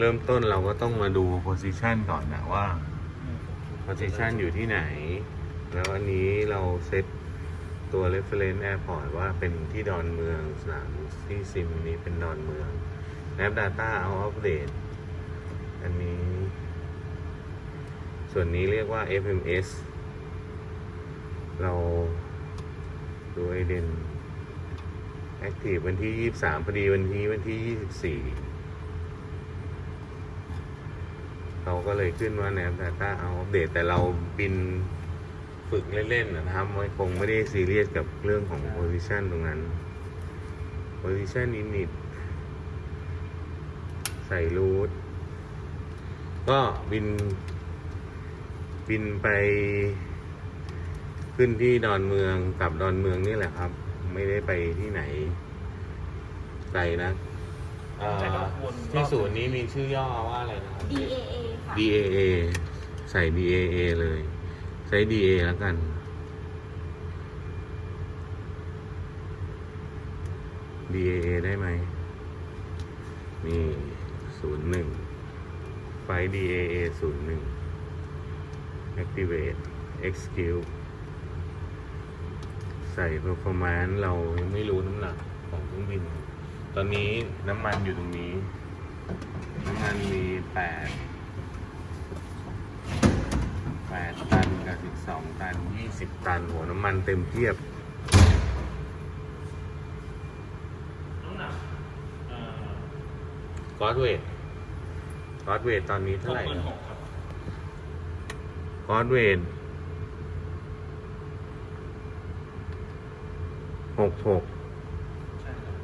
เริ่มต้นเราก็ต้องมาดู position ก่อนนะว่า position อยู่ที่ไหน แล้วอันนี้เราเซตตัว reference airport ว่าเป็นที่ดอนเมืองสนามที่ซิมนี้เป็นดอนเมือง Map Data เอาอัปเดตอันนี้ ส่วนนี้เรียกว่า FMS เราดูไอเดน Active วันที่ 23 พอดีวันที่วันที่ 24 เขา ก็เลยขึ้นว่า Nav Data เอาอัปเดตแต่เราบินฝึกเล่นๆนะครับไม่คงไม่ได้ซีเรียสกับเรื่องของ position ตรงนั้น position init ใส่รูทก็บิน บินไปขึ้นที่ดอนเมืองกับดอนเมืองนี่แหละครับ ไม่ได้ไปที่ไหนไกลนะเอ่อแต่ก็วนที่ศูนย์นี้มีชื่อย่อว่าอะไรนะครับ DAA ค่ะ DAA ใส่ DAA เลย ใช้ DA แล้วกัน DAA ได้ไหม นี่ศูนย์หนึ่งไฟ DAA ศูนย์หนึ่ง activate execute ใส่ performance เรายังไม่รู้น้ำหนักของเครื่องบิน ตอนนี้น้ำมันอยู่ตรงนี้ น้ำมันมีแปด แปดตันกับสิบสองตันยี่สิบตัน หัวน้ำมันเต็มเทียบน้ำหนักเอ่อ gross weight gross weight ตอนนี้เท่าไหร่หมื่นหกครับ gross weight หกหก ใช่ครับ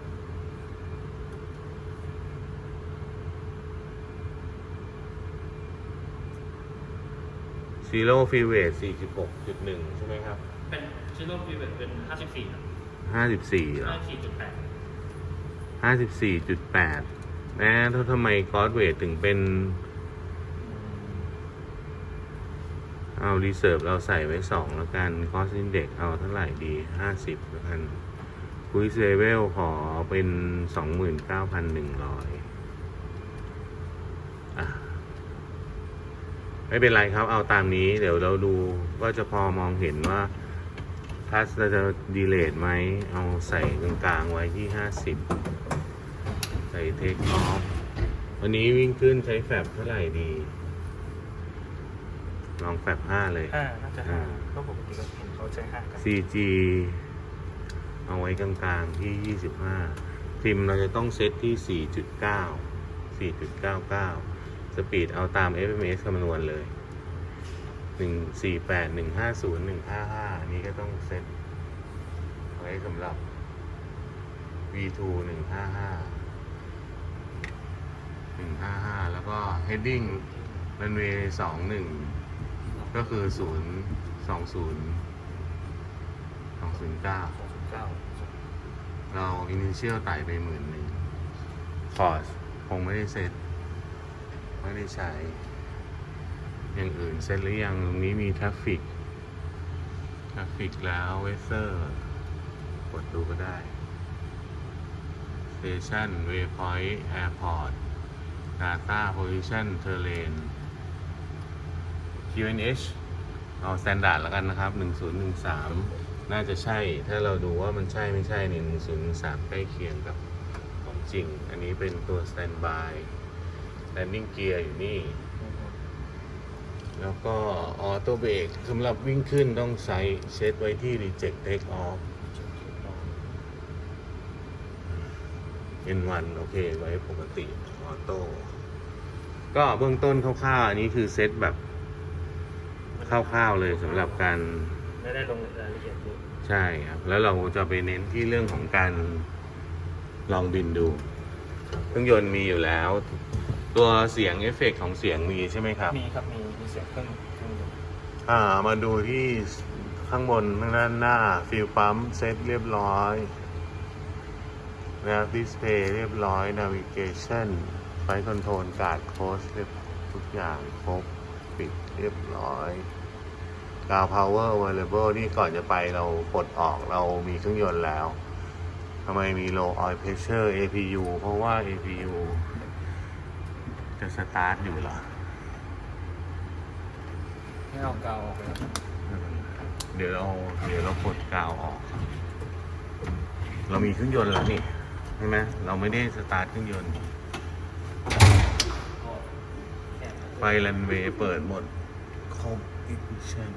zero fuel weight สี่สิบหกจุดหนึ่งใช่ไหมครับ เป็น zero fuel weight เป็นห้าสิบสี่ครับห้าสิบสี่เหรอห้าสี่จุดแปดห้าสิบสี่จุดแปดนะถ้าทำไม gross weight ถึงเป็น เอา reserve เราใส่ไว้สองแล้วกัน cost index เอาเท่าไหร่ดีห้าสิบแล้วกัน cruise level ขอเป็นสองหมื่นเก้าพันหนึ่งร้อยอะ ไม่เป็นไรครับเอาตามนี้ เดี๋ยวเราดูก็จะพอมองเห็นว่าทัสเราจะดีเลทไหม เอาใส่กลางๆไว้ที่ห้าสิบใส่เทคออฟวันนี้วิ่งขึ้นใช้แฟบเท่าไหร่ดี ลองแฟบห้าเลยห้าน่าจะห้าอ่าเพราะปกติก็เห็นเขาใช้ห้ากัน CG เอาไว้กลางๆที่ 25 พิมพ์เราจะต้องเซตที่ 4.9 4.99 สปีดเอาตาม FMS คำนวณเลย 148 150 155 อันนี้ก็ต้องเซตไว้สำหรับ V2 155 155 แล้วก็ heading runway 21 ก็คือ 0 20 209เก้าเราอินิเชียลไต่ไปหมื่นหนึ่งคอร์สคงไม่ได้เซ็ต ไม่ได้ใช้ อย่างอื่นเซ็ตหรือยังตรงนี้มี traffic traffic แล้ว weather กดดูก็ได้ station waypoint airport data position terrain QNH เอา standard แล้วกันนะครับ 1013 น่าจะใช่ ถ้าเราดูว่ามันใช่ไม่ใช่เนี่ย1013 ใกล้เคียงกับของจริง อันนี้เป็นตัว Standby Landing Gear อยู่นี่ แล้วก็ Auto Brake สำหรับวิ่งขึ้นต้องใช้เซตไว้ที่ Reject Take Off N1 โอเค ไว้ปกติออโต้ก็เบื้องต้นคร่าวๆอันนี้คือเซตแบบคร่าวๆเลยสำหรับการไม่ได้ลงรายละเอียดเยอะใช่ครับ แล้วเราจะไปเน้นที่เรื่องของการลองบินดู เครื่องยนต์มีอยู่แล้ว ตัวเสียงเอฟเฟกต์ของเสียงมีใช่ไหมครับ มีครับมีมีเสียงเครื่องเครื่องยนต์อ่ามาดูที่ข้างบนข้างด้านหน้า fuel pump เซตเรียบร้อยนะครับ display เรียบร้อย navigation flight control guard closed เรียบทุกอย่างครบปิดเรียบร้อยกาว power available นี่ก่อนจะไปเราปลดออกเรามีเครื่องยนต์แล้วทำไมมี low oil pressure APU เพราะว่า APU จะสตาร์ทอยู่เหรอ ไม่เอากาวออกไปแล้วเดี๋ยวเราเดี๋ยวเรากดกาวออก เรามีเครื่องยนต์แล้วนี่ใช่ไหมเราไม่ได้สตาร์ทเครื่องยนต์ ไฟรันเวย์เปิดหมดครบอีกชั่น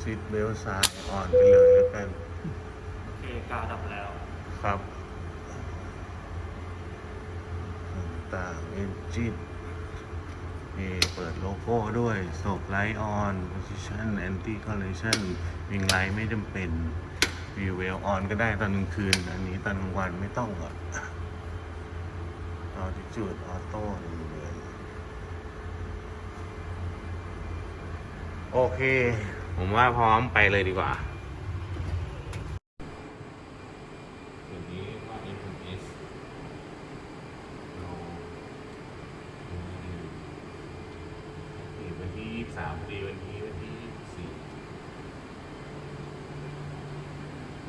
ซิดเบลซ้ายออนไปเลยแล้วกัน โอเคกาวดับแล้วครับ ต่างเอนจินมีเปิดโลโก้ด้วยสบไลท์ออน position anti collision wing light ไม่จำเป็น wheel well on ก็ได้ตอนกลางคืน อันนี้ตอนกลางวันไม่ต้องหรอกออทิจูดออโต้เลยโอเค ผมว่าพร้อมไปเลยดีกว่าตัวนี้ว่า FMS เราดูวันที่ยี่สามพอดีวันนี้วันที่ยี่สี่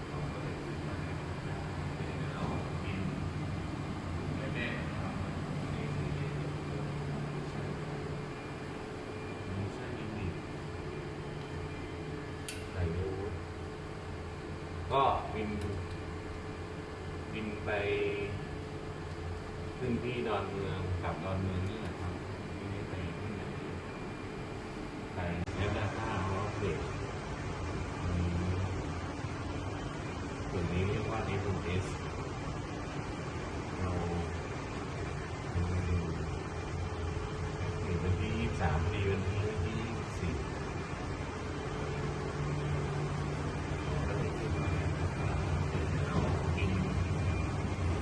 เราก็เลยคิดว่าเดี๋ยวเราบินแน่ๆครับนี่คือไม่ใช่ลิมิตไหนดูก็บิน บินไป ขึ้นที่ดอนเมืองกับดอนเมืองนี่แหละครับไม่ได้ไปที่ไหนไปแล้วดาต้าเขาเด็กส่วนนี้เรียกว่า SMS เราเห็นวันที่ยี่สามดีวันนี้วันที่ยี่สี่ก็เลยคิดว่าเรากิน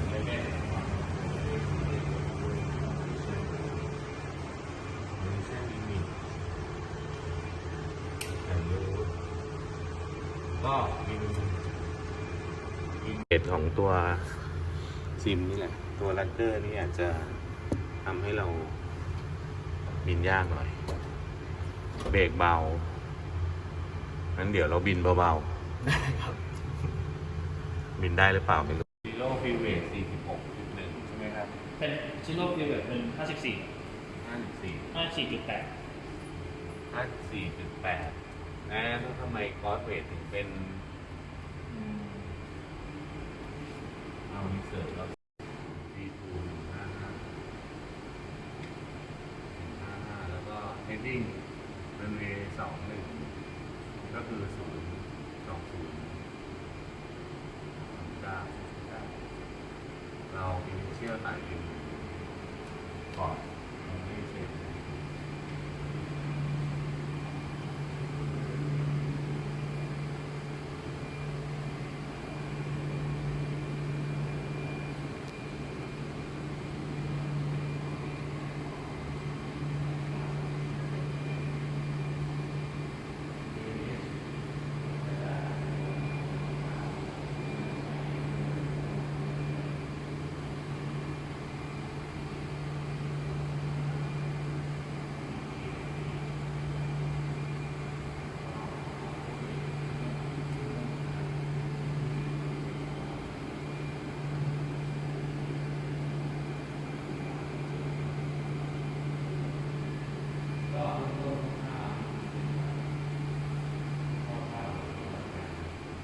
แน่ๆ ไม่ใช่ลิมิตแต่รู้ก็มีมีเก ตของตัวซิมนี่แหละ ตัวลักเกอร์นี่อาจจะทำให้เราบินยากหน่อย เบรกเบางั้นเดี๋ยวเราบินเบาๆบินได้หรือเปล่าไม่รู้ zero fuel weight 46.1 ใช่ไหมครับ เป็น zero fuel weight เป็น54 54 54.8ห้าสี่จุดแปดนะแล้วทำไม gross weight ถึงเป็น เอา reserve แล้วดีทูห้าห้าห้าห้าแล้วก็เฮดดิ้งเป็นเวสองหนึ่งก็คือศูนย์สองศูนย์เก้าเก้าเราอินิเชียลไต่เองก่อนเราไม่เสร็จ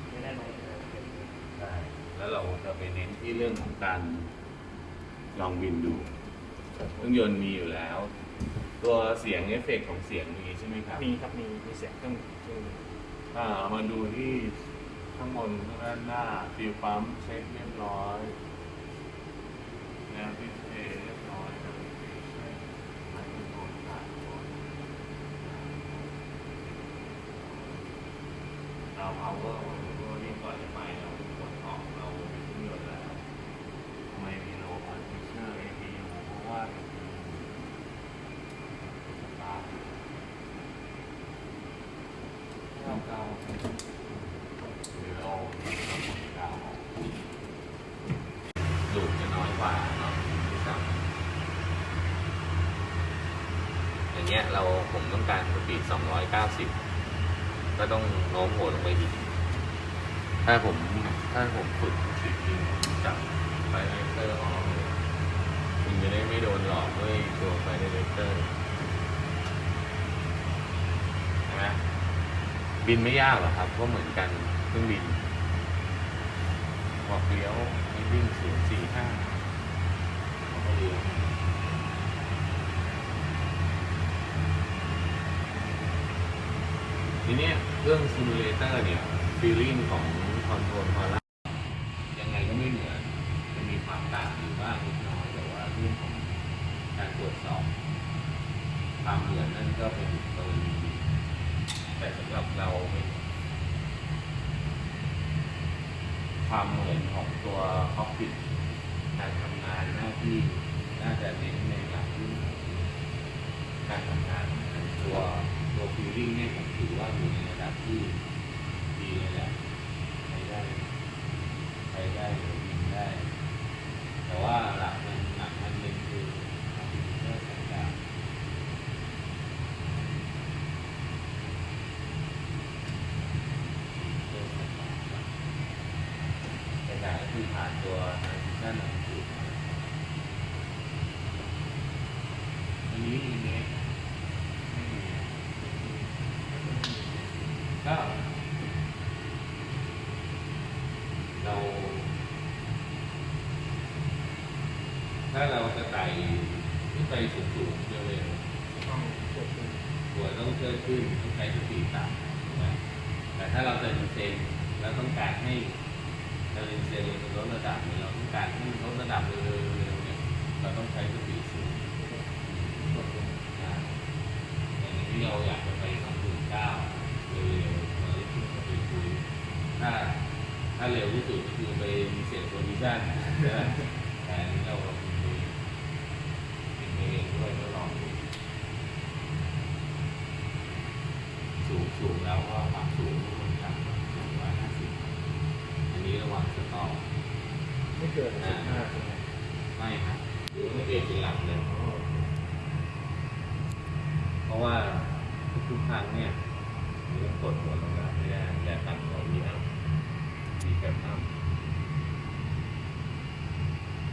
ไม่ได้ลง ใช่แล้วเราจะไปเน้น ที่เรื่องของการลองบินดูเครื่องยนต์มีอยู่แล้ว ตัวเสียงเอฟเฟกต์ของเสียงมีใช่ไหมครับมีครับมีมีเสียงเครื่องเครื่องอ่ามาดูที่ข้างบนข้างด้านหน้า fuel pump เช็คเรียบร้อยแล้ว display เรียบร้อยครับไมโครโฟนขาดก่อนเรา power ตัวนี้ก่อนจะไปเรากดออกเรามีเครื่องยนต์แล้วทำไมมีโลอันฟิเชอร์ APU เพราะว่า APU สตาร์ท ไม่เอากาวออกไป หรือเราดาวออกลูกจะน้อยกว่าเนาะที่สามอย่างเงี้ยเราผมต้องการ speed 290 ก็ต้องโน้มหัวลงไปอีก ถ้าผมถ้าผมฝึกจริงจับ flight director ออกคุณจะ director ใช่ไหมบินไม่ยากหรอครับ ก็เหมือนกันเครื่องบินบอกเลี้ยวให้วิ่งศูนย์สี่ห้าก็เลี้ยวทีนี้เรื่อง simulator เนี่ย feeling ของ control พอละยังไงก็ไม่เหมือนจะมีความต่างอยู่บ้างนิดน้อยแต่ว่าเรื่องของการตรวจสอบ ความเหมือนนั่นก็เป็นกรณีแต่สำหรับเราเป็นความเหมือนของตัว cockpit การทำงานหน้า ที่น่าจะเน้นในหลักการทำงานตัวตัว feeling เนี่ยผมถือว่าอยู่ในระดับที่ดีเลยแหละใช้ได้ใช้ได้หรือยิงได้ แต่ว่าหลักมันหลักมันเป็นคือคอมพิวเตอร์ต่างๆ เป็นแบบก็คือผ่านตัวทางด้านหลังสุดอันนี้อีเมลไม่มีก็เรา ถ้าเราจะไต่ขึ้นไปสูงๆเร็วๆต้องกดขึ้นหัวต้องเชิดขึ้นต้องใช้สติต่ำถูกไหมแต่ถ้าเราจะดีเซนแล้วต้องการให้เราดีเซนเราจะลดระดับเนี่ยเราต้องการให้ลดระดับเร็วๆเร็วๆเนี่ยเราต้องใช้สติสูง กดลง อ่าอย่างที่เราอยากจะไปสองถึงเก้าเร็วๆเราได้ขึ้นไปคุยถ้าถ้าเร็วที่สุดก็คือไปมีเสียงโพซิชั่นนะแต่อันนี้เราคุยเป็นเองด้วยก็ลองดู สูงสูงแล้วก็ความสูงมันต่ำสูงร้อยห้าสิบอันนี้ระหว่างสตอ ไม่เกินสิบห้าใช่ไหม ไม่ครับหรือไม่เปลี่ยนเป็นหลักเลย อ๋อ เพ ราะว่าทุกๆครั้งเนี่ยมันต้อกดหัวลงมาไม่ได้แต่ต่ำกว่าวีอัพวีแคปอัพ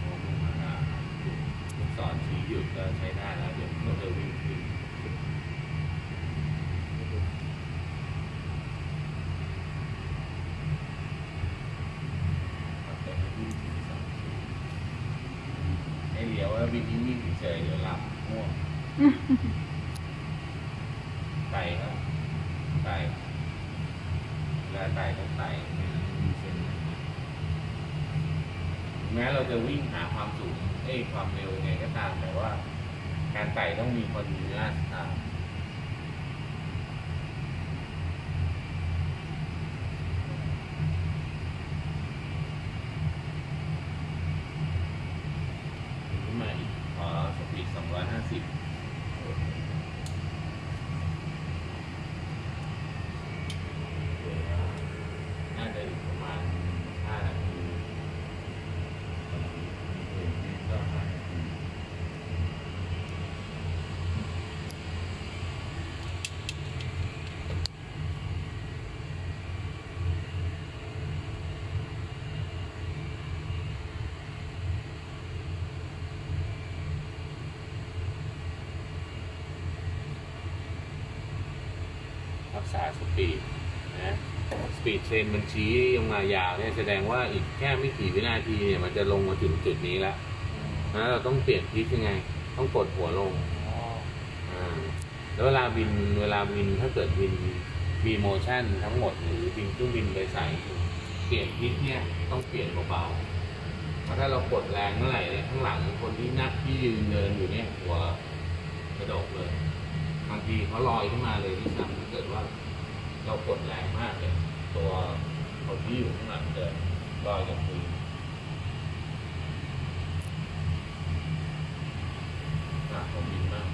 โอ้โหมาลูกศรชี้หยุดก็ใช้ได้แล้วเดี๋ยวก็จะวิ่งต่ไม่วิ่งถึงสองชั่วโมงให้เลี้ยวแล้ววิ่งนิ่งๆเฉยๆเดี๋ยวหลับง่วงไต่ครับไต่เวลาไต่ต้องไต่ไม่งั้นมีเส้นแม้เราจะวิ่งหาความสูงเอ้ยความเร็วยังไงก็ตาม แต่ว่า การไต่ต้องมีคอนดิเนียสตาม ขึ้นมาอีกขอสปีด250 น่าจะอีกประมาณ 5 นาทีก็ห้านาทีรัก ษา speed นะ speed trend มันชี้ลงมายาวเนี่ยแสดงว่าอีกแค่ไม่กี่วินาทีเนี่ยมันจะลงมาถึงจุดนี้แล้วนะเราต้องเปลี่ยน pitch ยังไง ต้องกดหัวลงอ๋อแล้วเวลาบินเวลาบินถ้าเกิดบินมี motion ทั้งหมดหรือบินเครื่องบินโดยสารเปลี่ยน pitch เนี่ยต้องเปลี่ยนเบาๆเพราะถ้าเรากดแรงเมื่อไหร่เนี่ยข้างหลังคนที่นักที่ยืนเดินอยู่เนี่ยหัวกระดกเลยบางทีเขาลอยขึ้นมาเลยที่ซ้ำถ้าเกิดว่า เรากดแรงมากเลยตัวคนที่อยู่ข้างหลังจะลอยกับพื้นอะผมบินมาก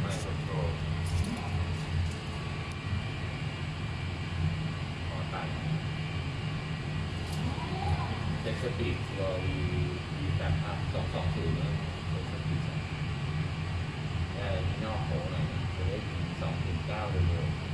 ไม่คอนโทรลขอตัดเซ็ตสปีดรอวีวีแปดพับสองสองศูนย์นะเซ็ตสปีดได้มีนอกโผล่หน่อยนะจะได้สองถึงเก้าเร็วๆ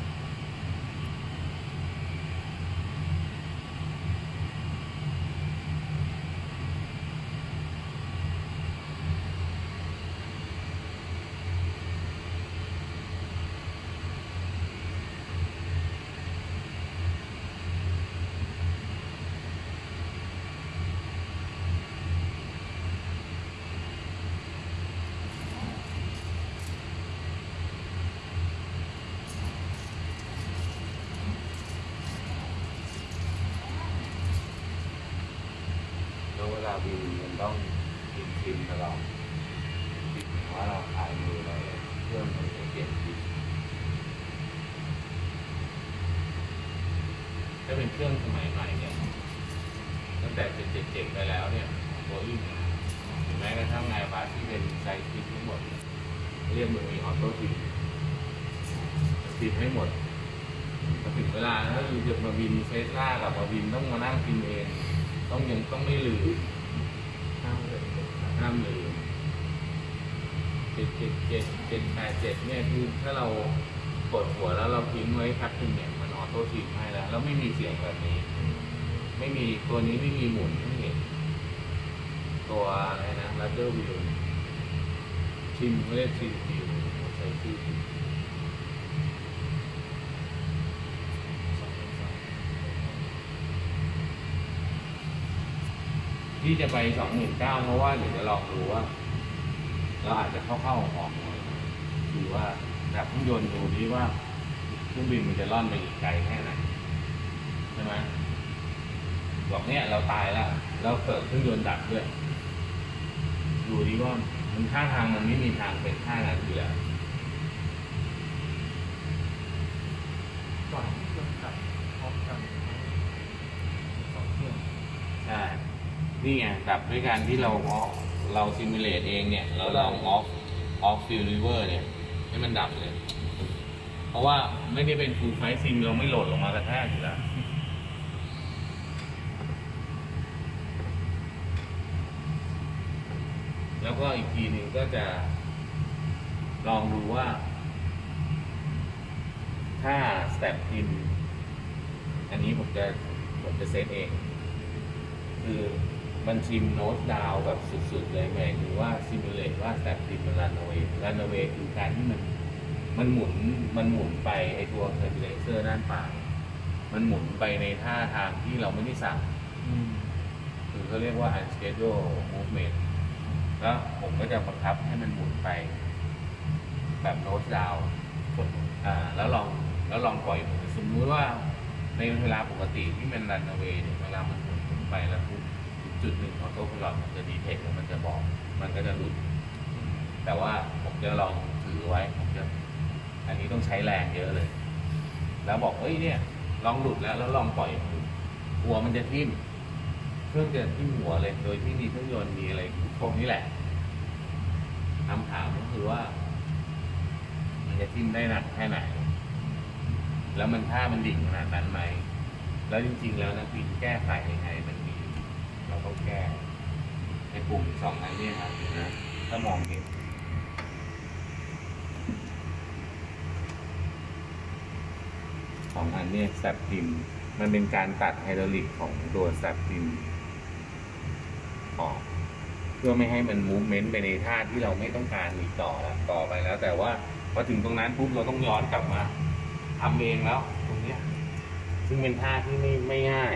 ซิมตลอดคิดถึงว่าเราคลายมือแล้วเครื่องมันจะเปลี่ยน pitch ถ้า เครื่องสมัยใหม่เนี่ยตั้งแต่เป็นเจ็ดๆไปแล้วเนี่ยโบอิ้งหรือแม้กระทั่งไงบาสที่เป็น sidestick ทั้งหมดเนี่ยเรียกมันมีออโต้ทิปทิปให้หมดถึงเวลาถ้าอยู่จะมาบินเฟสล่ากับมาบินต้องมานั่งพิมพ์เอง ต้องยังต้องไม่ลืมห้ามเลยห้ามลืมเจ็ดเจ็ดเจ็ดเจ็ดแปดเจ็ดเนี่ยคือถ้าเรากดหัวแล้วเราทิ้งไว้พักหนึ่งเนี่ย มันออโต้ทิปให้แล้ว แล้วไม่มีเสียงแบบนี้ ไม่มีตัวนี้ไม่มีหมุนไม่เห็นตัวอะไรนะลัดเดอร์วิวชิมเขาเรียกชิมวิวใช้ชื่อที่จะไปสองหมื่นเก้าเพราะว่าเดี๋ยวจะลองดูว่าเราอาจจะเข้าๆออกๆหน่อยคือว่าแบบเครื่องยนต์ดูดีว่า ครื่องบินมันจะล่อนไปอีกไกลแค่ไหนใช่ไหมบอกเนี่ยเราตายแล้วเราเกิดเครื่องยนต์ดับด้วยดูดิว่ามันท่าทางมันไม่มีทางเป็นท่านั้นอยู่แล้วก่อนเครื่องตัดพร้อมกันสองเครื่องใช่นี่ไงดับด้วยการที่เราออกเรา simulate เองเนี่ย เราลอง off off fuel lever เนี่ย ให้มันดับเลยเพ ราะว่าไม่ได้เป็น full flight sim เราไม่โหลดลงมากระแทกอยู่แล้วแล้วก็อีกทีหนึ่งก็จะ ลองดูว่า ถ้า stab trim อันนี้ผมจะผมจะเซตเอง คือมัน trim nose down แบบสุดๆเลยหมายถึงว่า simulate ว่า stab trim มัน runaway runaway คือการที่มัน มันหมุนมันหมุนไปไอตัว stabilizer ด้านปลายมันหมุนไปในท่าทางที่เราไม่ได้สั่งคือเขาเรียกว่า unscheduled movement แล้วผมก็จะบังคับให้มันหมุนไป แบบโน้ตดาวกดอ่า แล้วลองแล้วลองปล่อยมุนสมมุติว่าในเวลาปกติที่มันรันเวย์เนี่ยเวลามันหมุนหมุนไปแล้วทุกจุดหนึ่งของโต๊ะพลอตมันจะดีเทคแล้วมันจะบอก มันก็จะหลุดแต่ว่าผมจะลองถือไว้ผมจะ อันนี้ต้องใช้แรงเยอะเลย แล้วบอกเอ้ยเนี่ย ลองหลุดแล้วแล้วลองปล่อยหัวมันจะทิ่มเครื่องจะทิ่มหัวเลย โดยที่มีเครื่องยนต์มีอะไรพวกนี้แหละคำถามก็คือว่า มันจะทิ่มได้หนักแค่ไหน แล้วมันท่ามันดิ่งขนาดนั้นไหมแล้วจริง ๆ แล้วนักบินแก้ไขยังไงมันมี เราต้องแก้ในปุ่มสองอันเนี้ยครับนะถ้ามองเห็น สองอันเนี่ยแซบพิมพ์มันเป็นการตัดไฮดรอลิกของตัวแซบพิมพ์ออกเพื่อไม่ให้มันมูฟเมนต์ไปในท่าที่เราไม่ต้องการอีกต่อแล้วต่อไปแล้ว แต่ว่าพอถึงตรงนั้นปุ๊บเราต้องย้อนกลับมาทำเองแล้ว ตรงเนี้ย ซึ่งเป็นท่าที่ไม่ไม่ง่าย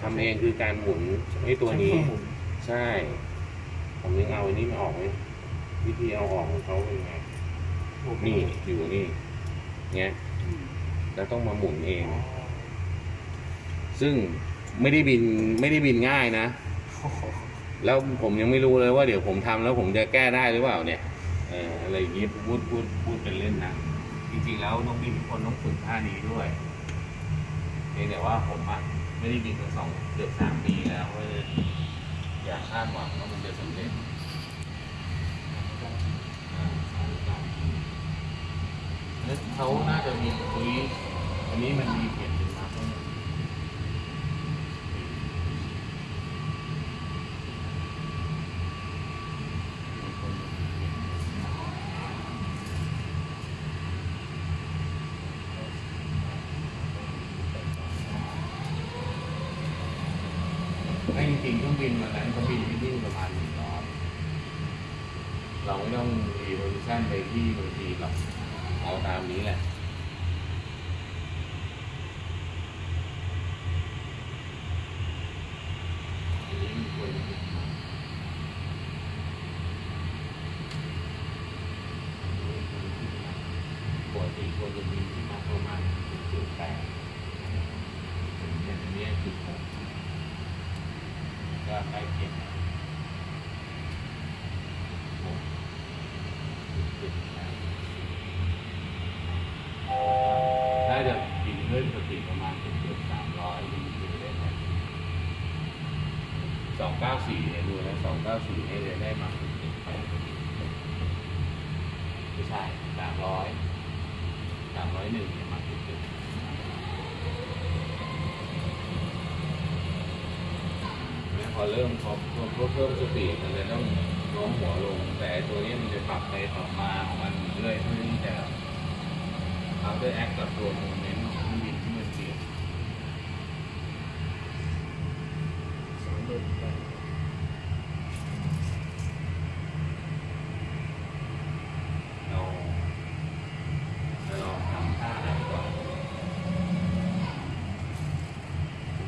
ทำเองคือการหมุนไอ้ตัวนี้ ใช้เครื่องหมุนใช่ผมยังเอาอันนี้ไม่ออกเลยวิธีเอาออกของเขาเป็นไงนี่อยู่นี่เงี้ย แล้วต้องมาหมุนเอง ซึ่งไม่ได้บินไม่ได้บินง่ายนะ แล้วผมยังไม่รู้เลยว่าเดี๋ยวผมทำแล้วผมจะแก้ได้หรือเปล่าเนี่ยเอออะไรอย่างงี้พูดพูดพูดเป็นเล่นนะจริงๆแล้วน้องบินทุกคนต้องฝึกท่านี้ด้วยเพียงแต่ว่าผมอะไม่ได้บินมาสองเกือบสามปีแล้วก็เลยอยากคาดหวังว่ามันจะสำเร็จเขาน่าจะมีคุย นนี้มันมีเขียนเป็นมาร์ก ไม่จริงๆเครื่องบินวันนั้นเขาบินที่นี่ประมาณหนึ่งรอบเราไม่ต้องรีโวลูชั่นไปที่บางทีหรอกเอาตามนี้แหละอันนี้มันควรจะเป็นมาปก ติควรจะมีที่มาประมาณจุดแปดเนนี้อันนี้จุดหกก็ใกล้เคียงกัน ดูนะสองเก้าสี่นี่เลยได้มาไม่ใช่สามร้อยสามร้อยหนึ่งเนี่ยมาติดติดแล้วพอ เริ่มพอพอพอเพิ่มสปีดมันจะต้องโน้มหัวลง แต่ตัวนี้มันจะปรับไปปรับมาของมันเรื่อยเพื่อที่จะเอาด้วยแอคกับตัวมันต์ของเครื่องบินที่มันเปลี่ยน สองหมื่นแปด เราเราลองทำท่าไหนก่อน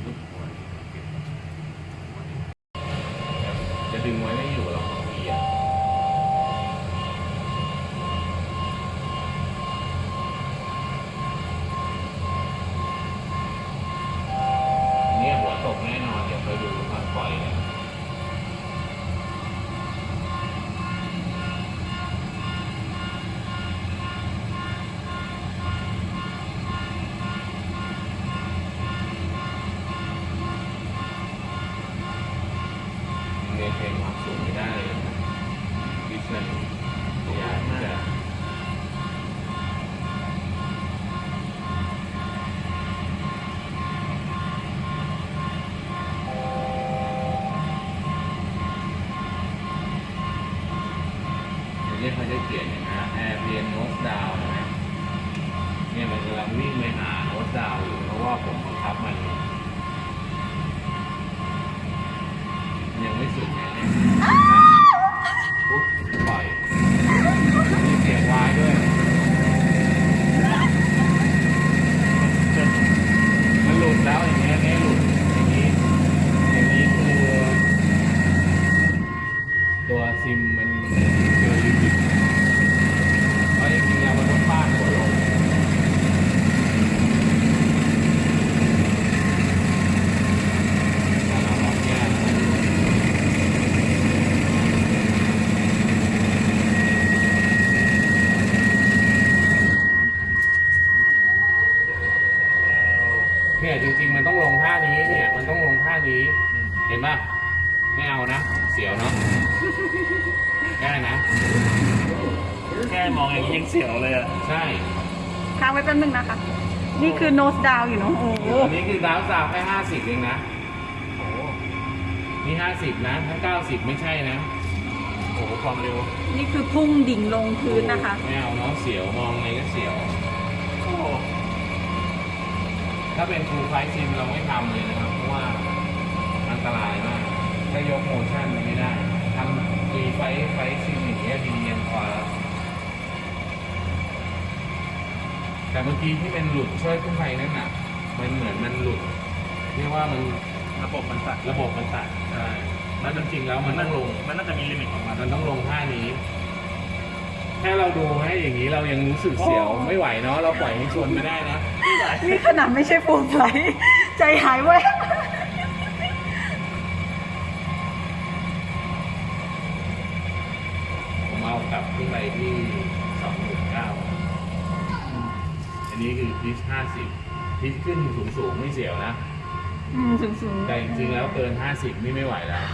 ลูกหัวนี่เก็บหัวนี่จะดึงไว้ไม่อยู่หรอกบางทีอะเนี่ยหัวตกแน่นอน เดี๋ยวไปดูตอนปล่อยเนี่ย เมนเทนความสูงไม่ได้เลยนะดิฉันพยายามที่จะเดี๋ยวนี้เขาจะเขียนอย่างนะแอร์เพียนโนสดาวนะเนี่ยมันกำลังวิ่งไปหาโนสดาวอยู่เพราะว่าผมบังคับมัน ยังไม่สุดไงเนี่ยปุ๊บปล่อยมีเสียงวายด้วย มันหลุดแล้วอย่างเงี้ยเนี่ยหลุดอย่างนี้ อย่างนี้คือ ตัวซิมมันเกินลิมิตเพราะจริงๆแล้วมันต้องฟาดหัวลงแต่เราลองแก้นะ เนี่ยจริงๆ มันต้องลงท่านี้เนี่ย มันต้องลงท่านี้ เห็นป่ะ ไม่เอานะ เสียวเนาะ ได้นะ แค่มองอย่างนี้ยังเสียวเลยอะ ใช่ ค้างไว้แป๊บนึงนะคะ นี่คือ nose down อยู่เนาะโอ้โหอันนี้คือ down สาวแค่ห้าสิบเองนะโอ้โหนี่ห้าสิบนะถ้าเก้าสิบไม่ใช่นะ โอ้โหความเร็วนี่คือพุ่งดิ่งลงพื้นนะคะ ไม่เอาเนาะเสียวมองไงก็เสียว โอ้โหถ้าเป็น full flight sim เราไม่ทำเลยนะครับ เพราะว่าอันตรายมากถ้ายก motion มันไม่ได้ทำมี flight flight sim อย่างเงี้ยดีเย็นกว่า แต่เมื่อกี้ที่เป็นหลุดช่วยขึ้นไปนั่นน่ะ มันเหมือนมันหลุดเรียกว่ามันระบบมันตัดระบบมันตัดใช่แล้วจริงๆแล้วมันต้องลง มันน่าจะมีลิมิตของมันมันต้องลงท่านี้ แค่เราดูให้อย่างนี้เรายังรู้สึกเสียวโอ้ไม่ไหวเนาะเราปล่อยให้ชนไม่ได้นะ นี่ขนาดไม่ใช่ฟูลไฟลท์ใจหายแวบ ผมเอากลับขึ้นไปที่สองหมื่นเก้าอันนี้คือ พิชห้าสิบพิชขึ้นสูงสูงๆไม่เสียวนะ อืมสูงสูงแต่จริงๆแล้วเกินห้าสิบนี่ไม่ไหวแล้ว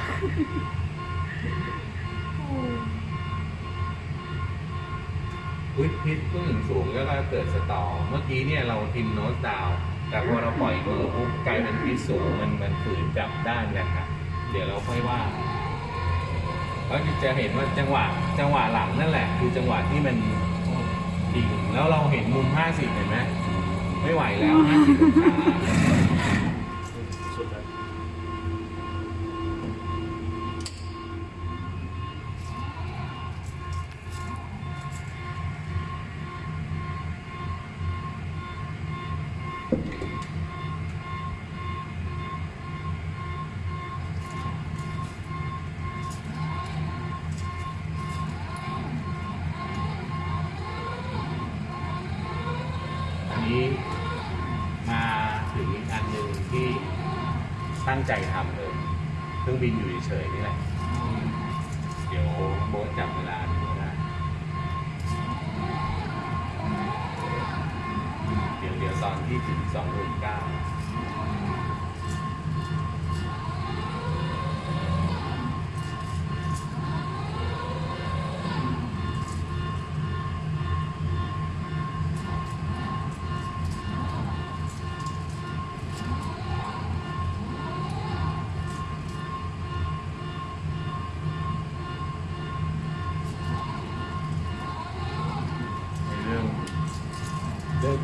อุ๊ยพิชขึ้นสูงสูงแล้วก็เกิดสตอเมื่อกี้เนี่ยเราทิมโนสดาวน์แต่พอเราปล่อยมือปุ๊บกลายเป็นพิชสูงมันมันฝืนจับด้านกันครับเดี๋ยวเราค่อยว่าแล้วจะเห็นว่าจังหวะจังหวะหลังนั่นแหละ คือจังหวะที่มันดิ่งแล้วเราเห็นมุม 50 เห็นไหม ไม่ไหวแล้ว50องศา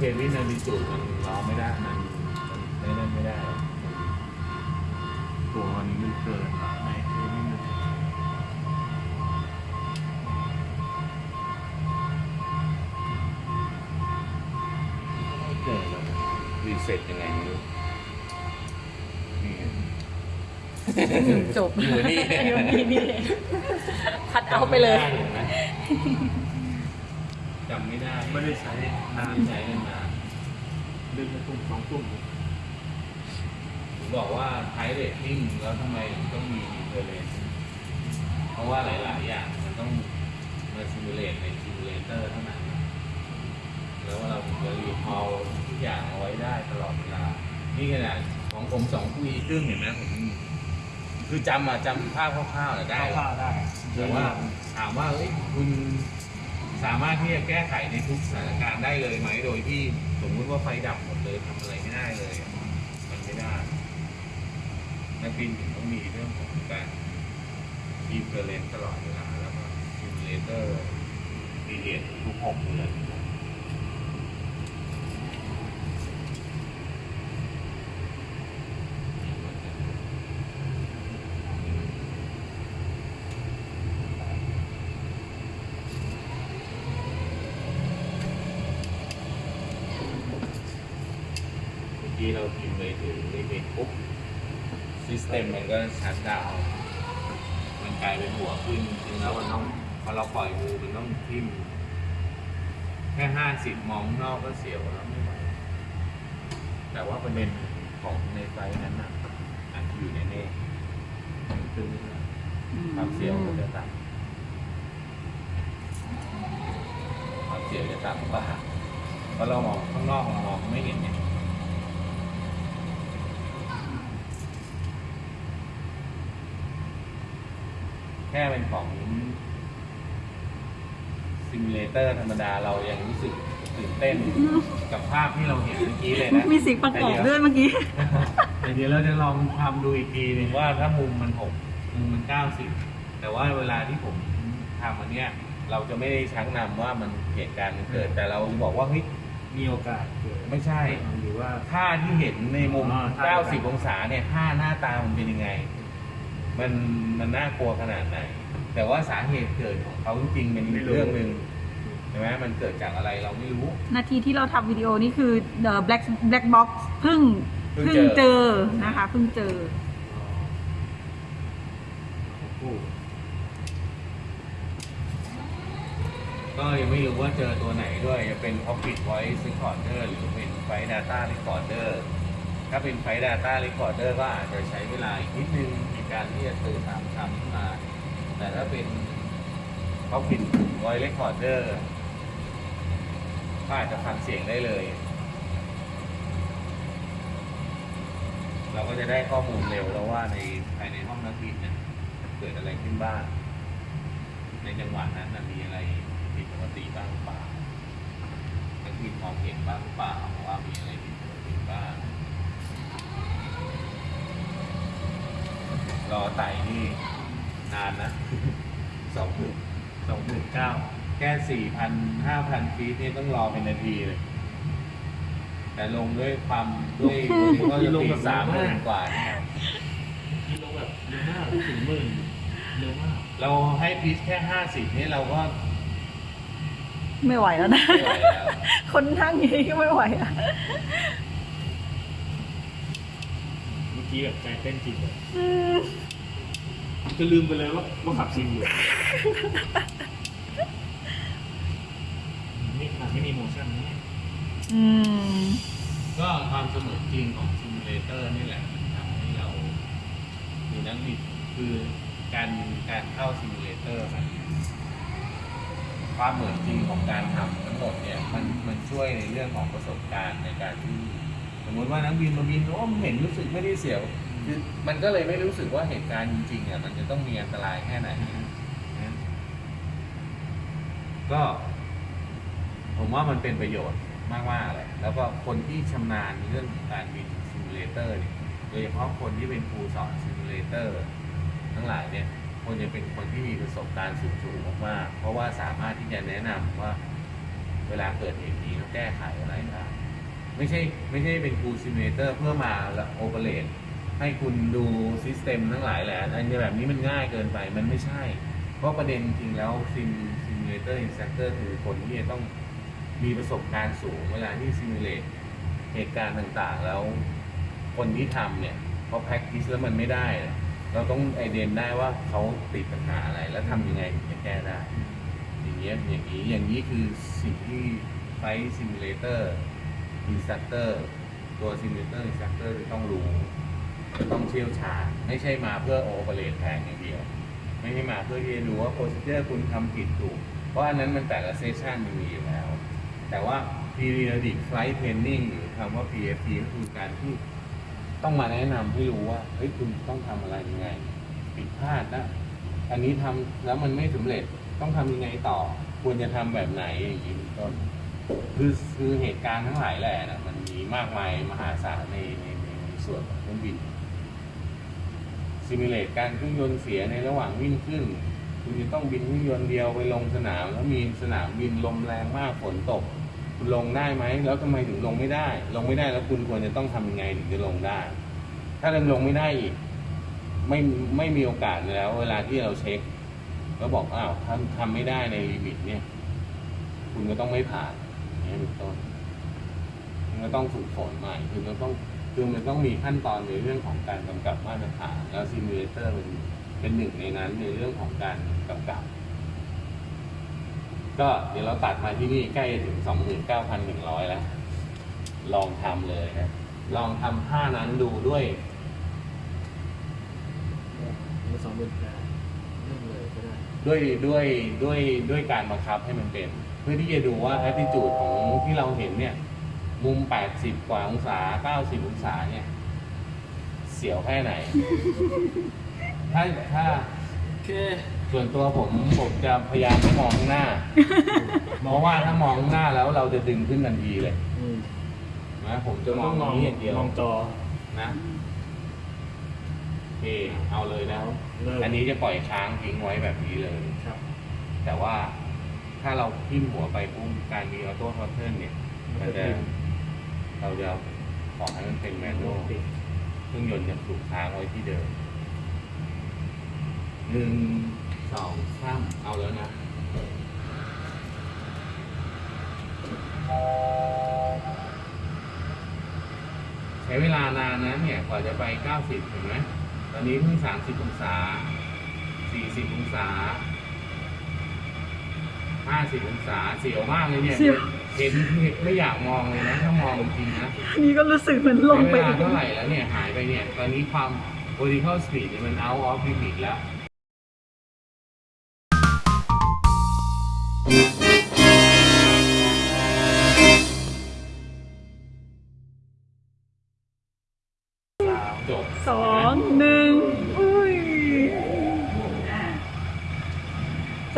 เควินนาริจูมันร้องไม่ได้มันมันไม่นั่นไม่ได้ตัวมันมันเกินหรอในเควินนะไม่เกินหรอกรีเซ็ตยังไงไม่รู้จบอยู่นี่อยู่นี่นี่คัดเอาไปเลยจำไม่ได้ ไม่ได้ใช้นานไม่ใช้นาน เดือนละตุ้มสองตุ้ม ผม บอกว่า type rating แล้วทำไมถึงต้องมี current เพราะว่าหลาย ๆ อย่างมันต้องมา simulate ใน simulator เท่านั้นแล้วเราถึงจะ recall ทุกอย่างเอาไว้ได้ตลอดเวลา นี่ขนาดของผมสองปีครึ่งเห็นไหมผมคือจำอะจำภาพคร่าวๆอะได้ข้าวได้แต่ว่าถามว่าเอ้ยคุณสามารถที่จะแก้ไขในทุกสถานการณ์ได้เลยไหมโดยที่สมมุติว่าไฟดับหมดเลยทำอะไรไม่ได้เลยอะมันไม่ได้ นักบินถึงต้องมีเรื่องของการ keep current ตลอดเวลาแล้วก็ simulator ดีเดียทุกหกเดือนเมื่อกี้เราพิมพ์ไปถึงลิมิตปุ๊บซิส เต็มมันก็ชัดดาวน์มันกลายเป็นหัวขึ้นจริงๆแล้วมันต้องพอเราปล่อยมือมันต้องทิ่มแค่ห้าสิบมองข้างนอกก็เสียวแล้วไม่ไหวแต่ว่าประเด็นของในไฟล์นั้นน่ะอันที่อยู่ในเน่มันขึ้นไม่ได้ความเสียวมันจะต่ำความเสียวจะต่ำกว่าเพราะเรามองข้างนอกเรามองไม่เห็นเนี่ย แค่เป็นของซิมูเลเตอร์ธรรมดาเรายังรู้สึกตื่นเต้นกับภาพที่เราเห็นเมื่อกี้เลยนะมีเสียงประกอบด้วยเมื่อกี้แต่เดี๋ยวเราจะลองทำดูอีกทีหนึ่งว่าถ้ามุมมันหกมุมมันเก้าสิบแต่ว่าเวลาที่ผมทำอันเนี้ยเราจะไม่ได้ชักนำว่ามันเหตุการณ์มันเกิด แต่เราบอกว่าเฮ้ยมีโอกาสเกิดไม่ใช่หรือว่าท่าที่เห็นในมุมอ๋อท่า90 องศาเนี่ยท่าหน้าตามันเป็นยังไง มันมันน่ากลัวขนาดไหน แต่ว่าสาเหตุเกิดของเขาจริงๆเป็นอีกเรื่องหนึ่งใช่ไหมมันเกิดจากอะไรเราไม่รู้ นาทีที่เราทำวิดีโอนี่คือ The Black Black Box เพิ่งเพิ่เพิ่งงเจเจออนะคะเพิ่งเจอโอ้ก็ยังไม่รู้ว่าเจอตัวไหนด้วย จะเป็น Cockpit Voice Recorder หรือเป็น Flight Data Recorder ถ้าเป็น Flight Data Recorder ก็อาจจะใช้เวลาอีกนิดนึงในการที่จะตื่นตามคำขึ้นมา แต่ถ้าเป็น Cockpit Voice Recorder ก็อาจจะฟังเสียงได้เลย เราก็จะได้ข้อมูลเร็วแล้วว่าในภายในห้องนักบินเนี่ยเกิดอะไรขึ้นบ้าง ในจังหวะนั้นมีอะไรผิดปกติบ้างหรือเปล่านักบินมองเห็นบ้างหรือเปล่าว่ามีอะไรผิดปกติบ้าง รอไต่นี่นานนะสองถึงสองหมื่นเก้าแค่สี่พันห้าพันฟีตนี่ต้องรอเป็นนาทีเลย แต่ลงด้วยความด้วยก็จะตีสามหมื่นกว่าเนี่ยที่ลงแบบเร็วมากถึงหมื่นเร็วมากเราให้พีชแค่ห้าสิบนี่เราก็ไม่ไหวแล้วนะไม่ไหวแล้วคนนั่งอย่างนี้ก็ไม่ไหวอะเมื่อ กี้แบบใจเต้นจริงเลยอืมจะลืมไปเลยว่าว่าขับซิมอยู่นี่ขนาดไม่มี motion นะเนี่ยอืมก็ความเสมือนจริงของ simulator นี่แหละมันทำให้เรา มีนักบินคือการการเข้า simulator มันความเหมือนจริงของการทำทั้งหมดเนี่ยมันมันช่วยในเรื่องของประสบการณ์ในการที่ส มมติว่านักบินมาบินโอ้มันเห็นรู้สึกไม่ได้เสียวคือมันก็เลยไม่รู้สึกว่าเหตุการณ์จริงๆอะมันจะต้องมีอันตรายแค่ไหนนะก็ ผมว่ามันเป็นประโยชน์มากๆเลยแล้วก็คนที่ชำนาญเรื่องการบิน simulator เนี่ยโดยเฉพาะคนที่เป็นครูสอน simulator ทั้งหลายเนี่ยควรจะเป็นคนที่มีประสบการณ์สูงๆมากๆเพราะว่าสามารถที่จะแนะนำว่า เวลาเกิดเหตุนี้แล้วแก้ไขอะไรได้ ไม่ใช่ไม่ใช่เป็น Tool Simulator เพื่อมา operateให้คุณดู system ทั้งหลายแหละอันนี้แบบนี้มันง่ายเกินไปมันไม่ใช่ เพราะประเด็นจริงแล้วซิมซิมูเลเตอร์อินสต r เตอร์คือคนที่จะต้องมีประสบการณ์สูงเวลาที่ simulate เหตุการณ์ต่างๆ แล้วคนที่ทำเนี่ยพอ practice แล้วมันไม่ได้เนี่ยเราต้อง ident ได้ว่าเขาติดปัญหาอะไร แล้วทำยังไงถึงจะแก้ได้ อย่างเงี้ยอย่างนี้อย่างนี้คือสิ่งที่ flight simulator อินสต r เตอร์ตัวซิมูเลเตอร์อินสต r เตอร์จะต้องรู้จะต้องเชี่ยวชาญไม่ใช่มาเพื่อ operate แทนอย่างเดียว ไม่ให้มาเพื่อที่จะดูว่าโปร c e เจอร์คุณทำผิดถูก เพราะอันนั้นมันแต่ละ session มันมีอยู่แล้ว แต่ว่า periodic flight training หรือคำว่า PFT ก็คือการที่ต้องมาแนะนำให้รู้ว่าเฮ้ยคุณต้องทำอะไรยังไงผิดพลาดนะอันนี้ทำแล้วมันไม่สำเร็จต้องทำยังไงต่อ ควรจะทำแบบไหนอย่างนี้เป็นต้น คือคือเหตุการณ์ทั้งหลายแหละนะมันมีมากมายมหาศาลในในในส่วนของเครื่องบินซิมูเลตการเครื่องยนต์เสียในระหว่างวิ่งขึ้น คุณจะต้องบินเครื่องยนต์เดียวไปลงสนามแล้วมีสนามบินลมแรงมากฝนตก คุณลงได้ไหม แล้วทำไมถึงลงไม่ได้ ลงไม่ได้แล้วคุณควรจะต้องทำยังไงถึงจะลงได้ ถ้ายังลงไม่ได้อีก ไม่ไม่มีโอกาสแล้ว เวลาที่เราเช็ค แล้วบอกอ้าวทำทำไม่ได้ใน limit เนี่ย คุณก็ต้องไม่ผ่าน นี้เป็นต้นมันก็ต้องฝึกฝนใหม่คือมันต้องคือมันต้องมีขั้นตอนในเรื่องของการกำกับมาตรฐานแล้ว simulator เป็นเป็นหนึ่งในนั้นในเรื่องของการกำกับ ก็เดี๋ยวเราตัดมาที่นี่ใกล้จะถึง29,100แล้ว ลองทำเลยนะ ลองทำท่านั้นดูด้วยมาสองหมื่นแปดเริ่มเลยก็ได้ด้วยด้วยด้วยด้วยการบังคับให้มันเป็น เพื่อที่จะดูว่า attitude ของที่เราเห็นเนี่ย มุม 80 กว่าองศา 90 องศาเนี่ย เสียวแค่ไหน ถ้าถ้าโอเคส่วนตัวผมผมจะพยายามไม่มองข้างหน้า เพราะว่าถ้ามองข้างหน้าแล้วเราจะดึงขึ้นทันทีเลยอืมนะผมจะมองตรงนี้อย่างเดียวมองจอนะโอเคเอาเลยนะเริ่มอันนี้จะปล่อยค้างทิ้งไว้แบบนี้เลยครับแต่ว่า ถ้าเราทิ่มหัวไปปุ๊บการมี autothrottle เนี่ยมันจะเราจะขอให้มันเป็น manual เครื่องยนต์จะถูกค้างไว้ที่เดิมหนึ่งสองสามเอาแล้วนะใช้เวลานานนะเนี่ยกว่าจะไป 90เห็นไหมตอนนี้เพิ่ง 30 องศา 40 องศา 50องศาเสียวมากเลยเนี่ยเสียวเห็นไม่อยากมองเลยนะถ้ามองจริงๆนะนี่ก็รู้สึกเหมือนลงไปใช้เวลาอีก เท่าไหร่แล้วเนี่ยหายไปเนี่ย ตอนนี้ความ vertical speed เนี่ยมัน out of limit แล้ว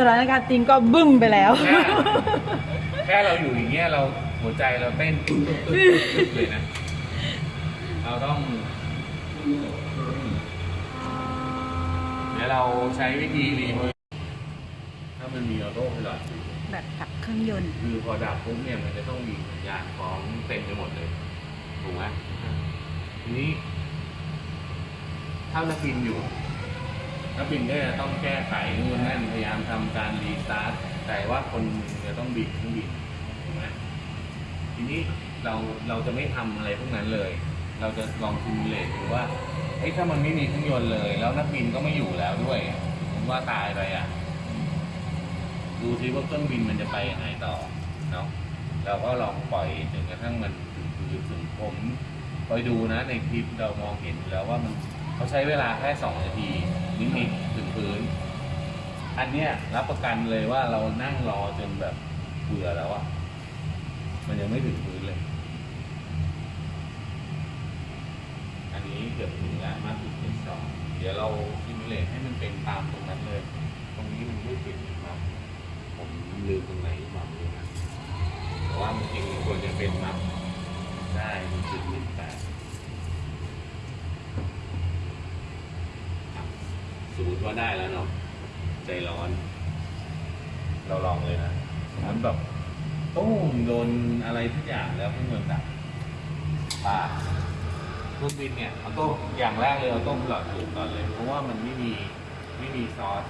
ถานการณ์จริงก็บึ้งไปแล้วแค่แค่เราอยู่อย่างเงี้ยเราหัวใจเราเต้นตุ๊บตุ๊บตุ๊บตุ๊บเลยนะ เราต้องเดี๋ยวเราใช้วิธีรีโมทถ้ามันมีออโต้ไพลอตอยู่แบบกับเครื่องยนต์ คือพอดับปุ๊บเนี่ยมันจะต้องมีสัญญาณของเต็มไปหมดเลยถูกไหมทีนี้ ถ้านักบินอยู่ นักบินก็จะต้องแก้ไขนู่นนั่นพยายามทำการ restart แต่ว่าคนหนึ่งจะต้องบินเครื่องบินถูกไหมทีนี้เราเราจะไม่ทำอะไรพวกนั้นเลย เราจะลอง simulate ดูว่าเฮ้ยถ้ามันไม่มีเครื่องยนต์เลย แล้วนักบินก็ไม่อยู่แล้วด้วยผมว่าตายไปอะ ดูซิว่าเครื่องบินมันจะไปยังไงต่อเนาะเราก็ลองปล่อยจนกระทั่งมันถึงถึงถึงผมคอยดูนะในคลิปเรามองเห็นอยู่แล้วว่ามันเขาใช้เวลาแค่สองนาที นิดๆถึงพื้น อันเนี้ยรับประกันเลยว่าเรานั่งรอจนแบบเบื่อแล้วอะมันยังไม่ถึงพื้นเลย อันนี้เกือบถึงแล้วมาถึงเฟสสองเดี๋ยวเราซิมูเลตให้มันเป็นตามตรงนั้นเลย ตรงนี้มันไม่ติดครับผมลืมตรงไหนมาไม่รู้นะแต่ว่ามันจริงควรจะเป็นมัฟได้หนึ่งจุดหนึ่งแปด สมมติว่าได้แล้วเนาะใจร้อน เราลองเลยนะมันแบบตุ้มโดนอะไรทุกอย่างแล้วเครื่องยนต์ดับป่าเครื่องบินเนี่ยเอาต้มอย่างแรกเลยเอาต้มหลอดถูกก่อนเลย เพราะว่ามันไม่มีไม่มีซอส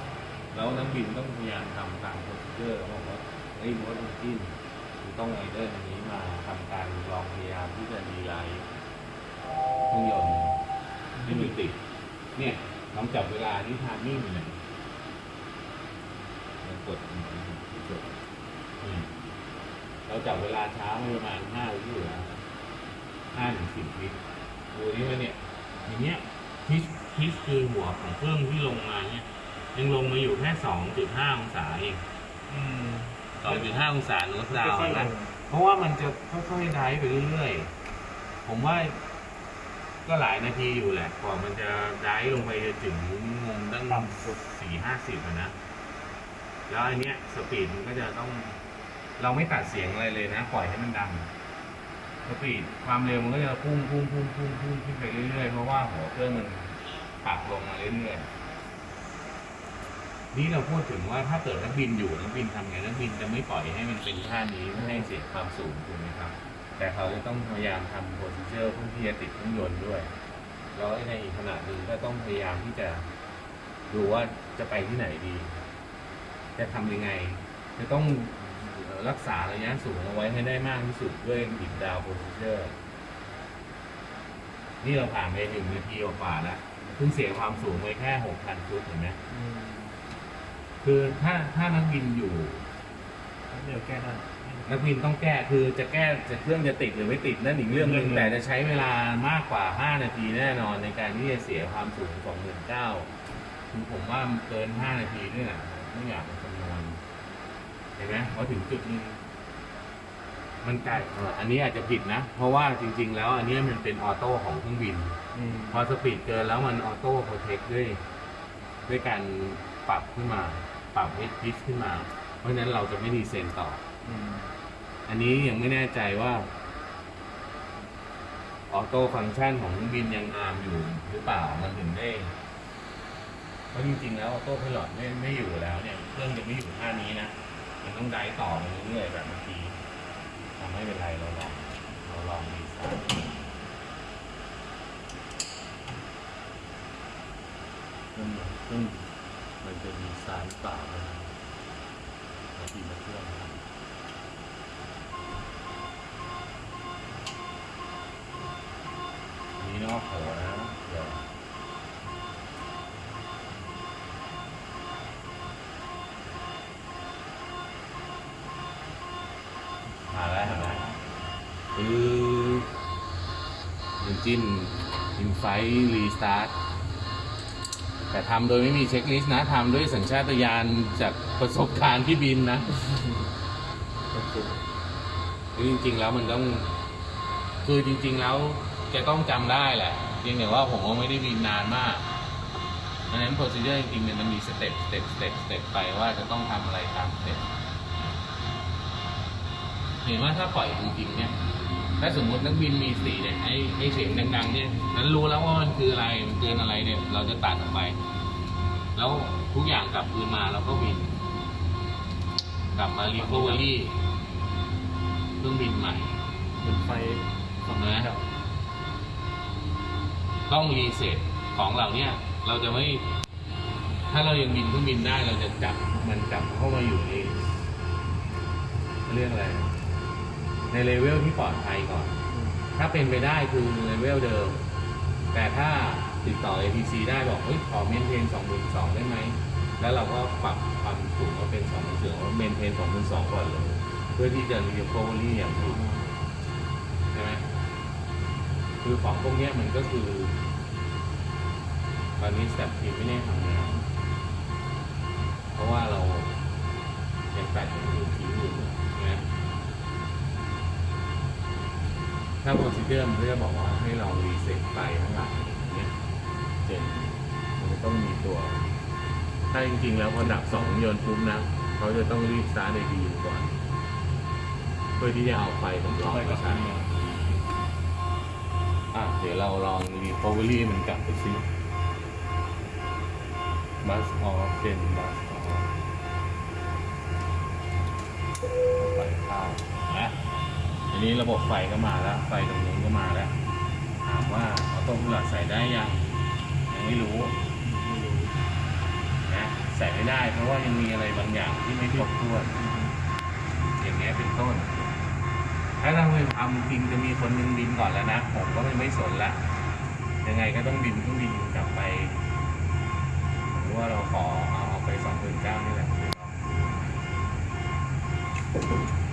แล้วนักบินต้องพยายามทำตามโปรซีเจอร์บอกว่าไอ้ยรถมันจิ้นต้องไอเดอร์อันนี้มาทำการลองพยายามที่จะดีไลท์เครื่องยนต์ให้มันติดเนี่ย ลองจับเวลาที่ทามมิ่งเนี่ยมันกดกดนี่เราจับเวลาช้าไปประมาณห้าวิอยู่แล้วห้าถึงสิบวิดูนี่ว่าเนี่ยอย่างเงี้ยพิชพิชคือหัวของเครื่องที่ลงมาเนี่ยยังลงมาอยู่แค่สองจุดห้าองศาเองอืมสองจุดห้าองศาโน้ตดาวค่อยๆลนะงเพราะว่ามันจะค่อยๆไดฟ์ไปเรื่อยๆผมว่า ก็หลายนาทีอยู่แหละกว่ามันจะไดฟ์ลงไปจะถึงงงตั้งสุดสี่ห้าสิบอะนะ แล้วอันเนี้ยสปีดมันก็จะต้อง เราไม่ตัดเสียงอะไรเลยนะ ปล่อยให้มันดังสปีดความเร็วมันก็จะพุ่งพุ่งพุ่งพุ่งพุ่งขึ้นไปเรื่อยๆเพราะว่าหัวเครื่องมันปรับลงมาเรื่อยๆนี่เราพูดถึงว่าถ้าเกิดนักบินอยู่นักบินทำไงนักบินจะไม่ปล่อยให้มันเป็นท่านี้ไม่ให้เสียความสูงถูกไหมครับ แต่เขาจะต้องพยายามทำโปรซิเจอร์เพื่อที่จะติดเครื่องยนต์ด้วย แล้วในอีกขณะหนึ่งก็ต้องพยายามที่จะดูว่าจะไปที่ไหนดี จะทำยังไง จะต้องรักษาระยะสูงเอาไว้ให้ได้มากที่สุดด้วยดิบดาวโปรซิเจอร์ นี่เราผ่านไปหนึ่งนาทีกว่าๆแล้วเพิ่งเสียความสูงไปแค่หกพันฟุตเห็นไหมอืมคือถ้าถ้านักบินอยู่เดี๋ยวแก้ได้ นักบินต้องแก้คือจะแก้จะเครื่องจะติดหรือไม่ติดนั่นอีกเรื่องหนึ่งเรื่องหนึ่งแต่จะใช้เวลามากกว่า 5 นาทีแน่นอนในการที่จะเสียความสูง29,000คือผมว่ามันเกิน 5 นาทีด้วยนะไม่อยากไปคำนวณเห็นไหมพอถึงจุดหนึ่งมันไกลเอ่ออันนี้อาจจะผิดนะ เพราะว่าจริง ๆ แล้ว อันนี้มันเป็น auto ของเครื่องบินอืมพอ speed เกินแล้วมัน auto protect ด้วย ด้วยการปรับขึ้นมา ปรับให้ pitch ขึ้นมา เพราะฉะนั้นเราจะไม่ descend ต่อ อันนี้ยังไม่แน่ใจว่าauto function ของเครื่องบินยัง arm อยู่หรือเปล่ามันถึงได้เพราะจริงๆแล้วออโต้พ i ลอตไม่ไม่อยู่แล้วเนี่ยเครื่องจะไม่อยู่ท่านี้นะมันต้องได้ต่อไปเรื่อยๆแบบเมื่อกี้ทำไม่เป็นไรเราลองเราลอง descend ซึ่งซึ่งมันจะ descend หรือเปล่านะบางทีมันเครื่องนะ นอกโขนะเดี๋ยวมาแล้วเห็นไหมคือยินจิ้นอินไฟรีสตาร์ทแต่ทำโดยไม่มีเช็คลิสต์นะทำด้วยสัญชาตญาณจากประสบการณ์ที่บินนะคือจริงๆแล้วมันต้องคือจริง ๆ แล้ว จะต้องจำได้แหละเพียงแต่ว่าผมก็ไม่ได้บินนานมากดังนั้น procedure จริงๆเนี่ยมันมี step step step step ไปว่าจะต้องทำอะไรตาม step เห็นว่าถ้าปล่อยจริงๆเนี่ยถ้าสมมตินักบินมีสติเนี่ยไอ้ไอ้เสียงดังๆเนี่ยนั้นรู้แล้วว่ามันคืออะไรมันเกินอะไรเนี่ย เราจะตัดออกไป แล้วทุกอย่างกลับคืนมาเราก็บิน กลับมารีค o เวอรี่เครื่องบินใหม่เป็นไฟถูกไหมดับ ต้อง reset ของเหล่าเนี้ยเราจะไม่ ถ้าเรายังบินเครื่องบินได้เราจะจับมันกลับเข้ามาอยู่ในเขาเรียกอะไร ในเลเวลที่ปลอดภัยก่อน ถ้าเป็นไปได้คือเลเวลเดิม แต่ถ้าติดต่อ ATC ได้บอกเฮ้ยขอ maintain สองหมื่นสองได้ไหม แล้วเราก็ปรับความสูงมาเป็นสองหมื่นสองว่า maintain สองหมื่นสองก่อนเลย เพื่อที่จะรีค o เวอรี่อย่างถูกใช่ไหม คือของพวกนี้มันก็คือตอนนี้ stab trim ไม่ได้ทำงานเพราะว่าเรายังแปดอย่างอื่นทิ้งอยู่นะถ้า procedure มันก็จะบอกว่าให้เรา reset ไปทั้งหลายอย่างเงี้ยเจนมันจะต้องมีตัว ถ้าจริงๆ แล้วพอดับสองยนต์ปุ๊บนะ เขาจะต้องรีบสตาร์ทในดีก่อน เพื่อที่จะเอาไฟของเราไปไปกับใช้ทาง อะเดี๋ยวเราลองรีคอเวอรี่มันกลับไปซิบัสออฟเป็นบัสออฟไปข้าวนี้ระบบไฟก็มาแล้ว ไฟตรงนู้นก็มาแล้ว ถามว่าออโต้พลอตใส่ได้ยัง ยังไม่รู้ไม่รู้นะใส่ไม่ได้เพราะว่ายังมีอะไรบางอย่างที่ไม่ครบถ้วน อย่างเงี้ยเป็นต้น ถ้าเราไปทำจริงจะมีคนหนึ่งบินก่อนแล้วนะ ผมก็ไม่ไม่สนละ ยังไงก็ต้องบินต้องบินกลับไปหรือว่าเราขอเอาเอาไปสองหมื่นเก้านี่แหละ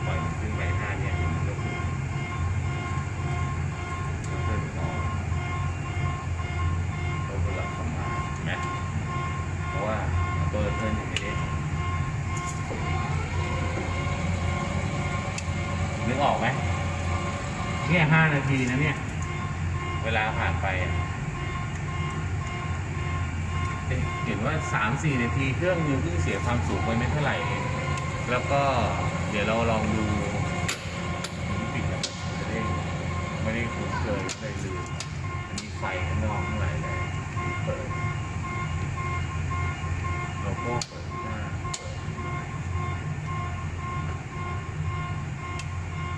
ปล่อยมันขึ้นไปห้า 3-4 นาทีเครื่องยังเพิ่งเสียความสูงไปไม่เท่าไหร่ แล้วก็เดี๋ยวเราลองดูปิดนะไม่ได้ไม่ได้คุ้นเคยไม่ลืมอันนี้ไฟข้างนอกเท่าไหร่เลยเปิดโลโก้เปิดหน้า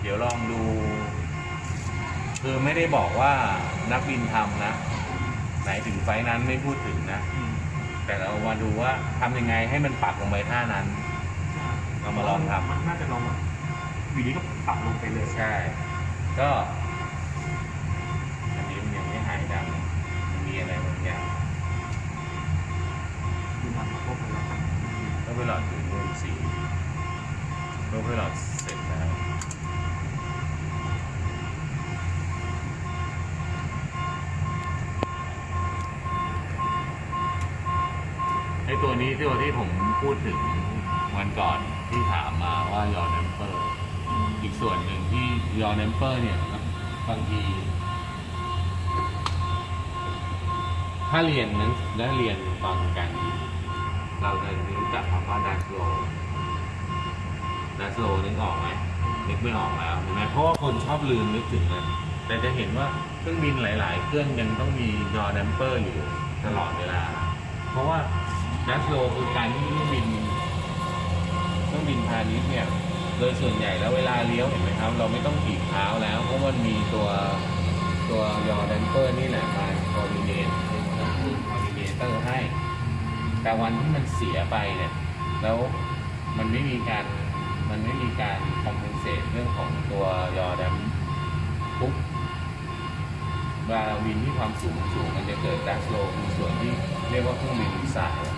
เดี๋ยวลองดู คือไม่ได้บอกว่านักบินทำนะ ไหนถึงไฟนั้นไม่พูดถึงนะ แต่เรามาดูว่าทำยังไงให้มันปักลงไปท่านั้นเรามาลองทำ มันน่าจะลองแบบอยู่ดีก็ปรับลงไปเลยใช่ ก็ อันนี้มันยังไม่หายดำมันมีอะไรบางอย่างดูมันมาพบกันแล้วกันก็ไปหลอดถึงรุ่นสี่ก็ไปหลอดเสร็จแล้ว ไอ ตัวนี้ที่ตัวที่ผมพูดถึงวันก่อนที่ถามมาว่า yaw damper อีกส่วนหนึ่งที่ yaw damper เนี่ยบางที ถ้าเรียนนั้นได้เรียนฟังกัน เราจะรู้จักคำว่า Dutch roll Dutch roll นึกออกไหมนึกไม่ออกแล้วเห็นไหมเพราะว่าคนชอบลืมนึกถึงมันแต่จะเห็นว่าเครื่องบินหลาย ๆ เครื่องยังต้องมีyaw damper อยู่ตลอดเวลา เพราะว่า Dutch roll คือการที่เครื่องบินเครื่องบินพาณิชย์เนี่ยโดยส่วนใหญ่แล้วเวลาเลี้ยวเห็นไหมครับ เราไม่ต้องถีบเท้าแล้ว เพราะมันมีตัวตัว yaw damper นี่แหละมา coordinate coordinator ให้ แต่วันที่มันเสียไปเนี่ย แล้วมันไม่มีการมันไม่มีการ compensate เรื่องของตัวยอแดมปุ๊บเวลาเราบินที่ความสูงสูงมันจะเกิดดัสโลคือส่วนที่เรียกว่าเครื่องบินสาย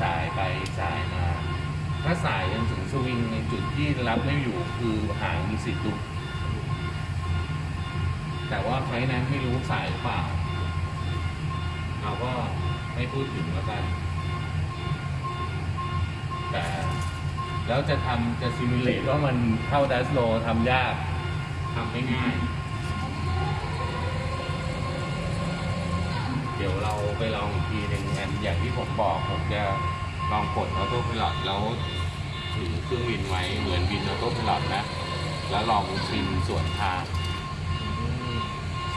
สายไปสายมา ถ้าสายจนถึงสวิงในจุดที่รับไม่อยู่คือหางมีสิทธิ์หลุดแต่ว่าไฟล์นั้นไม่รู้สายหรือเปล่า เราก็ไม่พูดถึงแล้วกัน แต่แล้วจะทำจะซิมูเลตว่ามันเข้าดัสโลทำยากทำไม่ง่าย ไปลองอีกทีหนึ่งอันอย่างที่ผมบอกผมจะลองกดออโต้พ i ล o t แล้วถือเครื่องบินไว้เหมือนบินออโต้พ i ล o t นะ แล้วลองชิมส่วนทาง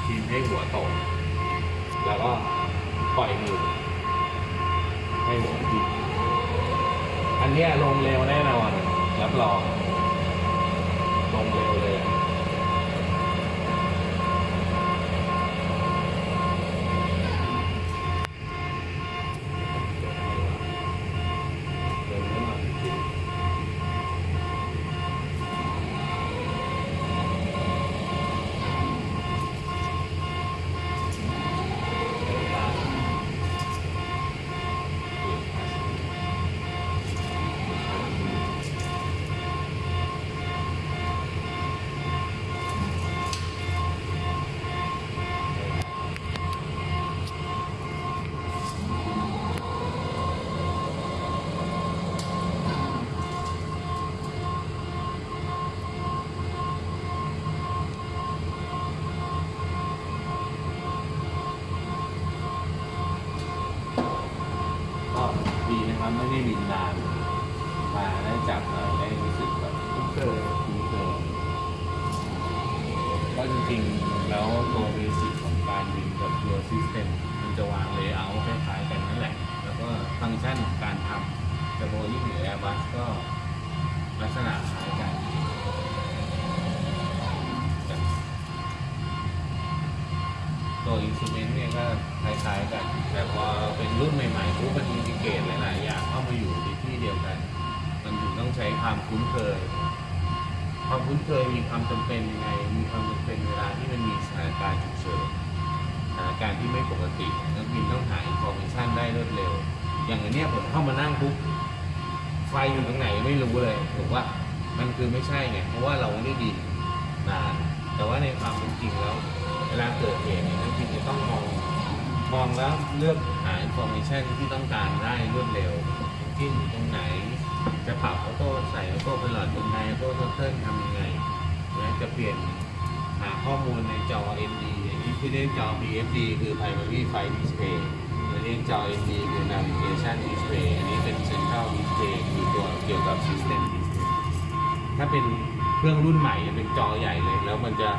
ชิมให้หัวตรงแล้วก็ปล่อยมือให้หัวดิบอันนี้ลงเร็วแน่นอนรับรองลงเร็วเลย กชันของการทำเทอร์โบยิ่งหรือแอร์บัสก็ลักษณะคล้ายกันตัว instrument เนี่ยก็คล้ายๆกัน แต่พอเป็นรุ่นใหม่ๆปุ๊บมัน integrate หลายๆอย่างเข้ามาอยู่ในที่เดียวกัน มันถึงต้องใช้ความคุ้นเคย ความคุ้นเคยมีความจำเป็นยังไง มีความจำเป็นเวลาที่มันมีสถานการณ์ฉุกเฉินสถานการณ์ที่ไม่ปกตินักบินต้องหา information ได้รวดเร็ว อย่างอันเนี้ยผมเข้ามานั่งปุ๊บไฟอยู่ตรงไหนไม่รู้เลยถูกว่ามันคือไม่ใช่ไงเพราะว่าเราไม่ได้บินนานแต่ว่าในความเป็นจริงแล้ว เวลาเกิดเหตุเนี่ยนักบินจะต้องมองมองแล้วเลือกหา information ที่ต้องการได้รวดเร็วที่อยู่ตรงไหน จะปรับ auto ใส่ autopilot ตรงไหน auto turn ทำยังไงนะจะเปลี่ยนหาข้อมูลในจอ ND อันนี้ที่เรียกจอ BFD คือ Primary Flight Display ี้จอ ND คือ Navigation Display อันนี้เป็น Central Display คือตัวเกี่ยวกับ System Display ถ้าเป็นเครื่องรุ่นใหม่จะเป็นจอใหญ่เลย แล้วมันจะ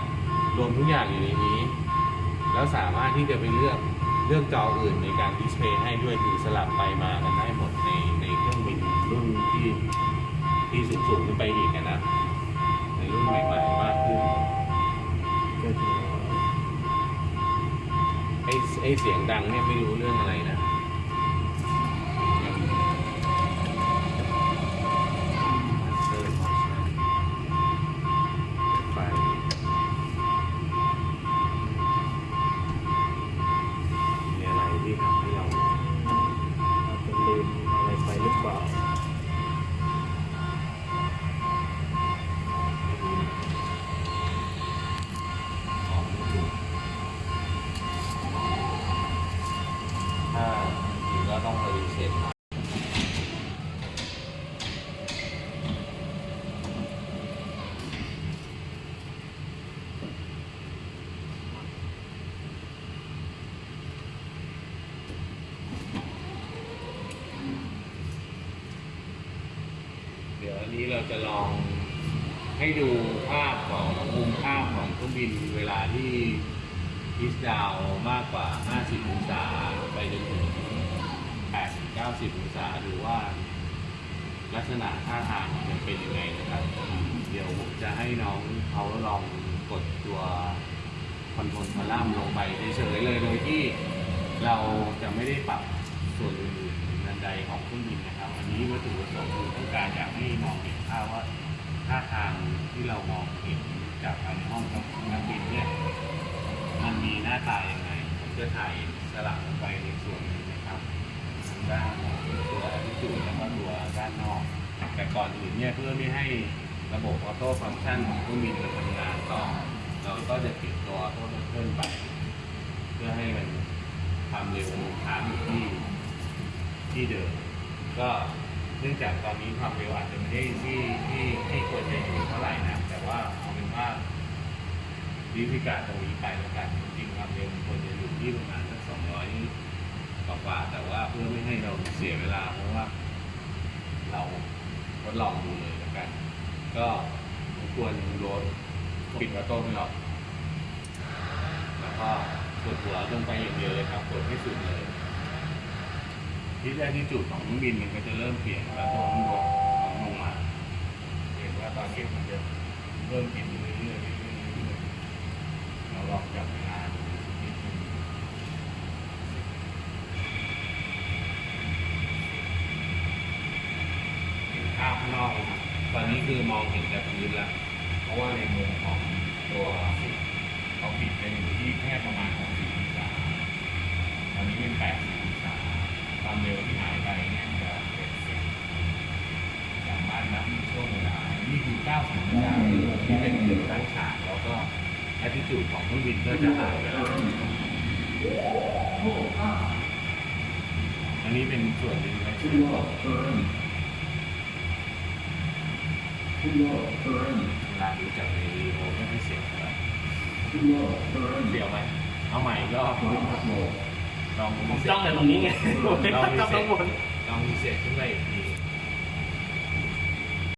รวมทุกอย่างอยู่ในนี้ แล้วสามารถที่จะไปเลือกเลือกจออื่นในการดิสเพย์ให้ด้วยคือสลับไปมากันได้หมดในในเครื่องบินรุ่นที่ที่สูงสูงขึ้นไปอีกนะในรุ่นใหม่ๆมากขึ้น ไอ้เสียงดังเนี่ยไม่รู้เรื่องอะไรนะไฟ มีอะไรที่ทำให้เรา อาจจะลืมอะไรไปหรือเปล่า ออกไม่ถูกถ้าจริงๆก็ต้องไปรีเซ็ตใหม่ เราจะลองให้ดูภาพของมุมภาพของเครื่องบินเวลาที่พิสดาวมากกว่า 50 องศาไปจนถึง 80 90 องศาดูว่าลักษณะท่าทางมันเป็นยังไงนะครับ เดี๋ยวผมจะให้น้องเขาลองกดตัวคอนโทรลคอลัมน์ลงไปเฉยๆเลยโดยที่เรา โต้ฟังก์ชันของเครื่องบินมันทำงานต่อเราก็จะปิดตัวออโต้เพิ่มไป เพื่อให้มันความเร็วค้างอยู่ที่ที่เดิม ก็เนื่องจากตอนนี้ความเร็วอาจจะไม่ได้ที่ที่ที่ควรจะอยู่เท่าไหร่นะ แต่ว่าเอาเป็นว่าวิธีการตรงนี้ไปแล้วกันจริงความเร็วมันควรจะอยู่ที่ประมาณสักสองร้อยกว่าแต่ว่าเพื่อไม่ให้เราเสียเวลาเพราะว่า เราทดลองดูเลยแล้วกัน ก็ รบกวนรถปิดประตูให้เราแล้วก็กดหัวลงไปอย่างเดียวเลยครับกดให้สุดเลยที่แรกที่จุดของเครื่องบินมันก็จะเริ่มเปลี่ยนแล้วตัวข้างบนของลงมาเห็นว่าตอนนี้มันจะเริ่มเปลี่ยนอยู่เรื่อยๆเรื่อยๆเรื่อยเราลองจับเวลาดูสักนิดนึงเห็นภาพข้างนอกมครับตอนนี้คือมองเห็นแต่พื้นแล้ว เพราะว่าในมุมของตัวเขาปิดเป็นอยู่ที่แค่ประมาณ60องศาตอนนี้เป็น80องศาความเร็วที่หายไปเนี่ยจะเป็นสิบ สามารถนับช่วงเวลา นี่คือ 90วินาทีที่เป็นหนึ่งตั้งฉากแล้วก็แอตติจูดของเครื่องบิน ก็จะหายไปแล้วอันนี้เป็นส่วนหนึ่งในส่วนของเวลาดูจากในวีดีโอไม่ค่อยเสียงเท่าไหร่เสียวไหมเอาใหม่อีก็ลองผมจ้องแต่ตรงนี้ไงผมไม่ลองจ้องข้างบนลองมีเสียงขึ้นไปอีกที